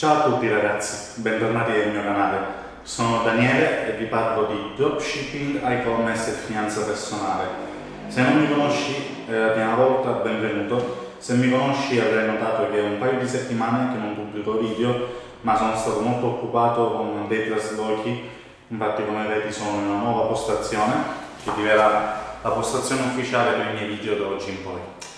Ciao a tutti ragazzi, bentornati nel mio canale. Sono Daniele e vi parlo di dropshipping, e-commerce e finanza personale. Se non mi conosci è la prima volta, benvenuto. Se mi conosci avrai notato che è un paio di settimane che non pubblico video, ma sono stato molto occupato con dei traslochi, infatti come vedi sono in una nuova postazione, che diverrà la postazione ufficiale per i miei video da oggi in poi.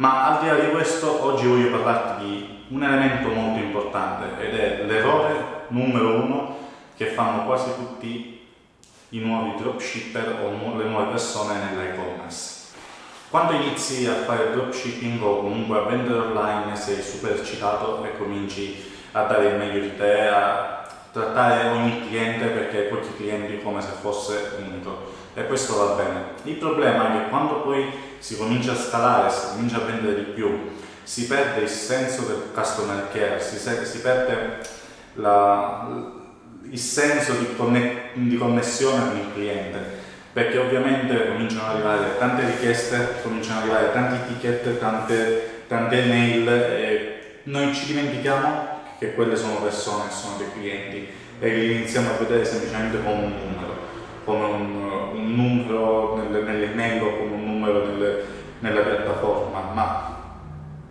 Ma al di là di questo, oggi voglio parlarti di un elemento molto importante ed è l'errore numero uno che fanno quasi tutti i nuovi dropshipper o le nuove persone nell'e-commerce. Quando inizi a fare dropshipping o comunque a vendere online sei super eccitato e cominci a dare il meglio di te, a trattare ogni cliente perché tutti i clienti come se fosse unico e questo va bene. Il problema è che quando poi si comincia a scalare, si comincia a vendere di più, si perde il senso del customer care, si, si perde la, il senso di, conne, di, connessione con il cliente, perché ovviamente cominciano ad arrivare tante richieste, cominciano ad arrivare tanti ticket, tante, tante mail e noi ci dimentichiamo che quelle sono persone, sono dei clienti e li iniziamo a vedere semplicemente come un numero, come un, un numero nelle, nelle o come un numero nelle, nella piattaforma, ma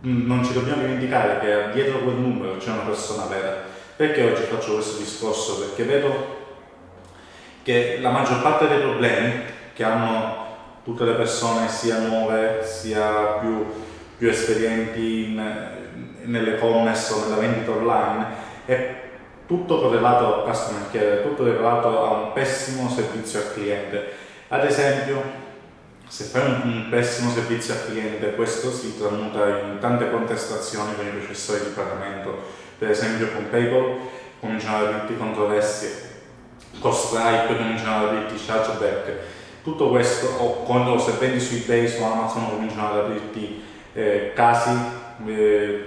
non ci dobbiamo dimenticare che dietro quel numero c'è una persona vera. Perché oggi faccio questo discorso? Perché vedo che la maggior parte dei problemi che hanno tutte le persone, sia nuove sia più, più esperienti nell'e-commerce o nella vendita online, è tutto correlato al customer care, tutto correlato a un pessimo servizio al cliente. Ad esempio, se fai un, un, pessimo servizio al cliente, questo si tramuta in tante contestazioni con i processori di pagamento, per esempio con PayPal cominciano ad aprirti controversie, con Stripe cominciano ad aprirti chargeback, tutto questo, o quando se vendi su eBay, su Amazon cominciano ad aprirti eh, casi eh,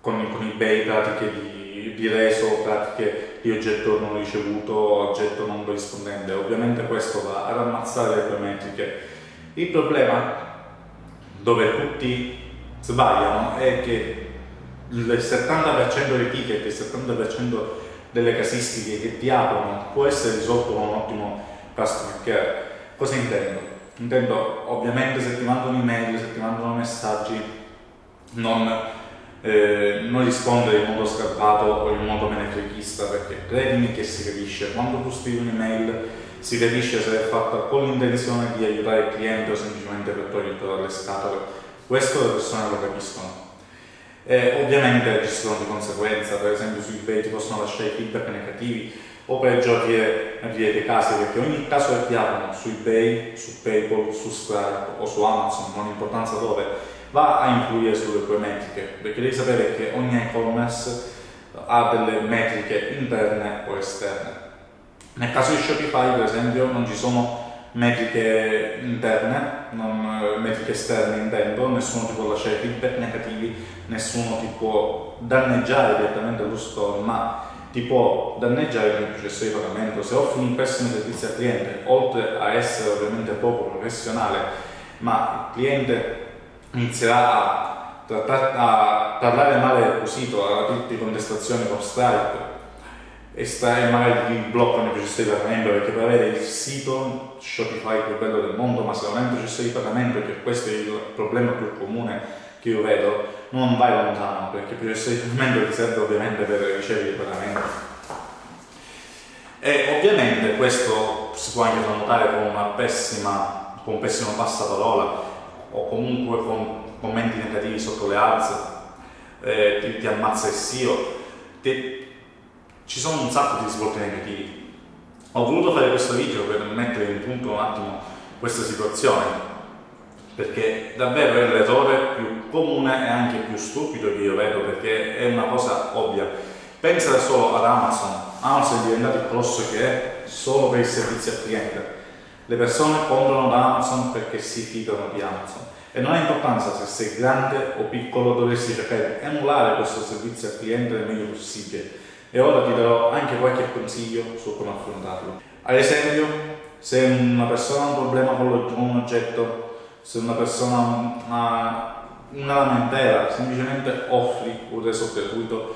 con, con eBay, pratiche di, di reso, pratiche di oggetto non ricevuto, oggetto non corrispondente, ovviamente questo va ad ammazzare le tue metriche il problema dove tutti sbagliano è che il 70% dei ticket, il 70% delle casistiche che ti aprono può essere risolto con un ottimo customer care. Cosa intendo? Intendo ovviamente se ti mandano email, se ti mandano messaggi, non, eh, non rispondere in modo scarpato o in modo menefreghista perché credimi che si capisce, quando tu scrivi un'email si capisce se è fatta con l'intenzione di aiutare il cliente o semplicemente per toglierlo dalle scatole. Questo le persone lo capiscono. E ovviamente ci sono di conseguenza, per esempio su eBay ti possono lasciare feedback negativi o peggio aprire, aprire casi perché ogni caso che aprono su eBay, su PayPal, su Stripe o su Amazon, non importanza dove, va a influire sulle tue metriche perché devi sapere che ogni e-commerce ha delle metriche interne o esterne. Nel caso di Shopify, per esempio, non ci sono metriche interne, non, eh, metriche esterne intendo, nessuno ti può lasciare feedback negativi, nessuno ti può danneggiare direttamente allo store, ma ti può danneggiare nel processo di pagamento. Se offri un pessimo servizio al cliente, oltre a essere ovviamente poco professionale, ma il cliente inizierà a, a parlare male del tuo sito, a tutti contestazioni con Stripe, estrae magari ti bloccano il processo di pagamento perché per avere il sito Shopify più bello del mondo ma se non hai un processo di pagamento che questo è il problema più comune che io vedo non vai lontano perché di pagamento ti serve ovviamente per ricevere il pagamento. E ovviamente questo si può anche notare con pessima con un pessimo passaparola o comunque con commenti negativi sotto le ads eh, ti, ti ammazza il SEO ti, ci sono un sacco di risvolti negativi. Ho voluto fare questo video per mettere in punto un attimo questa situazione, perché davvero è l'errore più comune e anche più stupido che io vedo, perché è una cosa ovvia. Pensa solo ad Amazon. Amazon è diventato il colosso che è solo per i servizi al cliente. Le persone comprano da Amazon perché si fidano di Amazon. E non ha importanza se sei grande o piccolo, dovresti cercare di emulare questo servizio al cliente nel meglio possibile e ora ti darò anche qualche consiglio su come affrontarlo. Ad esempio, se una persona ha un problema con un oggetto, se una persona ha una lamentela, semplicemente offri un reso gratuito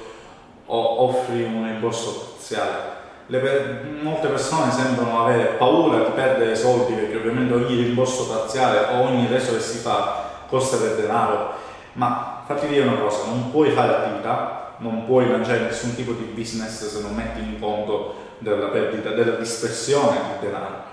o offri un rimborso parziale. Per... molte persone sembrano avere paura di perdere soldi perché ovviamente ogni rimborso parziale o ogni reso che si fa costa del denaro, ma fatti dire una cosa, non puoi fare attività, non puoi lanciare nessun tipo di business se non metti in conto della perdita, della dispersione di denaro.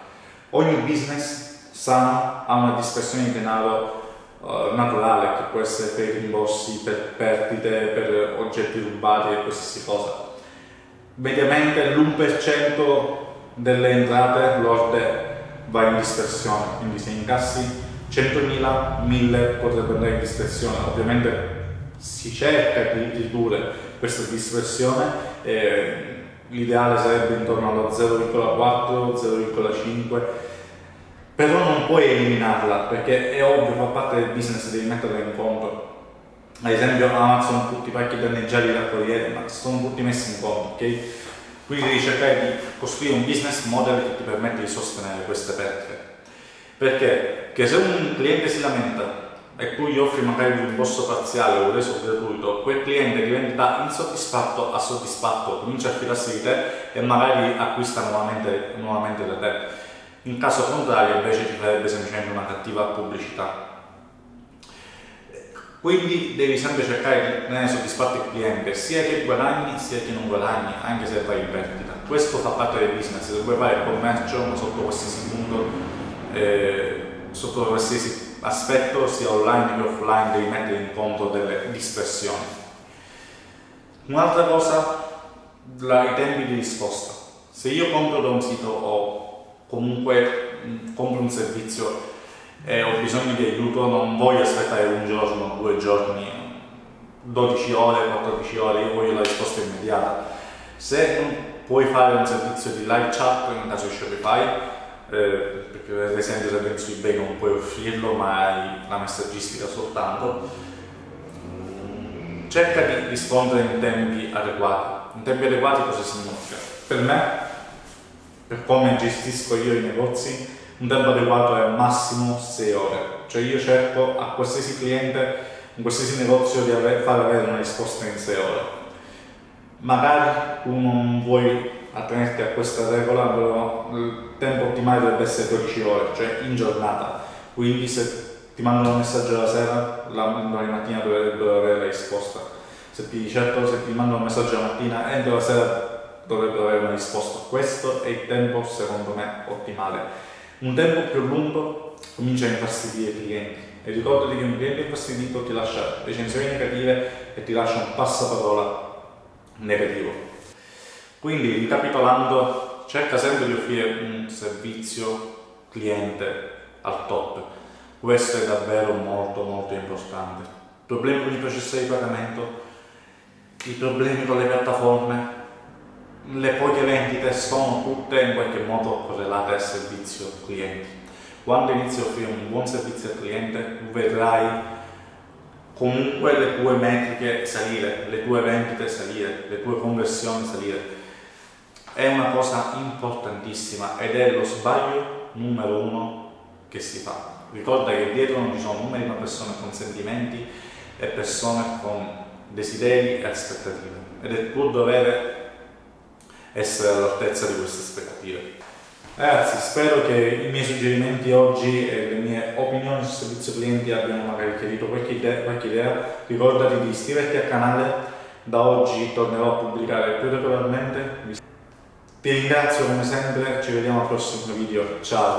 Ogni business sano ha una dispersione di denaro uh, naturale che può essere per rimborsi, per perdite, per oggetti rubati e qualsiasi cosa. Mediamente l'1% delle entrate lorde va in dispersione, quindi se incassi 100.000, 1.000 potrebbe andare in dispersione. Ovviamente si cerca di ridurre questa dispersione, eh, l'ideale sarebbe intorno allo 0,4, 0,5 però non puoi eliminarla perché è ovvio, fa parte del business, devi metterla in conto. Ad esempio Amazon tutti i pacchi danneggiati da corriere, ma sono tutti messi in conto, ok? Quindi devi cercare di costruire un business model che ti permette di sostenere queste perdite. Perché? Che se un cliente si lamenta e tu gli offri magari un rimborso parziale o reso gratuito, quel cliente diventa insoddisfatto a soddisfatto, comincia a fidarsi di te e magari acquista nuovamente, nuovamente da te in caso contrario invece ti farebbe semplicemente una cattiva pubblicità. Quindi devi sempre cercare di tenere soddisfatto il cliente, sia che guadagni sia che non guadagni, anche se vai in perdita. Questo fa parte del business, se vuoi fare commercio sotto qualsiasi punto, eh, sotto qualsiasi aspetto, sia online che offline, devi mettere in conto delle dispersioni. Un'altra cosa, la, i tempi di risposta. Se io compro da un sito o comunque compro un servizio e ho bisogno di aiuto, non voglio aspettare un giorno, due giorni, 12 ore, 14 ore, io voglio la risposta immediata. Se non puoi fare un servizio di live chat in caso di Shopify, eh, perché ad esempio se penso eBay non puoi offrirlo ma hai la messaggistica soltanto, cerca di rispondere in tempi adeguati. In tempi adeguati cosa significa? Per me per come gestisco io i negozi, un tempo adeguato è massimo 6 ore. Cioè io cerco a qualsiasi cliente, in qualsiasi negozio di avere, far avere una risposta in 6 ore. Magari tu non vuoi attenerti a questa regola, però il tempo ottimale dovrebbe essere 12 ore, cioè in giornata. Quindi se ti mandano un messaggio la sera, la, domani mattina dovrebbero avere la risposta. Se ti, certo, se ti mandano un messaggio la mattina, entro la sera dovrebbero avere una risposta. Questo è il tempo, secondo me, ottimale. Un tempo più lungo comincia a infastidire i clienti e ricordati che un cliente infastidito ti lascia recensioni negative e ti lascia un passaparola negativo. Quindi, ricapitolando, cerca sempre di offrire un servizio cliente al top. Questo è davvero molto molto importante. Problemi con i processi di pagamento, i problemi con le piattaforme, le poche vendite sono tutte in qualche modo correlate al servizio clienti. Quando inizi a offrire un buon servizio al cliente, vedrai comunque le tue metriche salire, le tue vendite salire, le tue conversioni salire. È una cosa importantissima ed è lo sbaglio numero uno che si fa. Ricorda che dietro non ci sono numeri ma persone con sentimenti e persone con desideri e aspettative ed è tuo dovere essere all'altezza di queste aspettative. Ragazzi, spero che i miei suggerimenti oggi e le mie opinioni sul servizio clienti abbiano magari chiarito qualche idea, qualche idea. Ricordati di iscriverti al canale, da oggi tornerò a pubblicare più regolarmente. Ti ringrazio come sempre, ci vediamo al prossimo video, ciao!